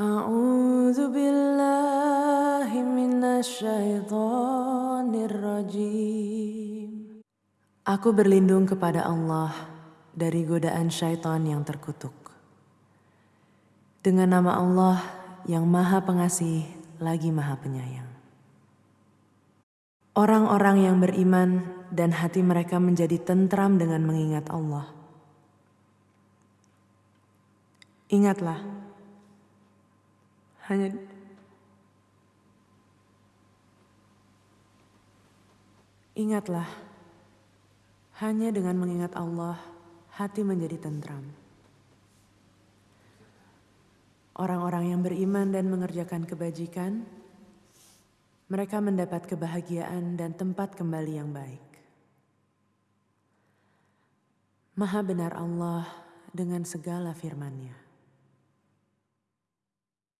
أعوذ بالله من الشيطان الرجيم Aku berlindung kepada Allah dari godaan syaitan yang terkutuk. Dengan nama Allah yang maha pengasih lagi maha penyayang. Orang-orang yang beriman dan hati mereka menjadi tentram dengan mengingat Allah. Ingatlah, hanya ingatlah, hanya dengan mengingat Allah, hati menjadi tentram. Orang-orang yang beriman dan mengerjakan kebajikan, mereka mendapat kebahagiaan dan tempat kembali yang baik. Maha benar Allah dengan segala firman-Nya.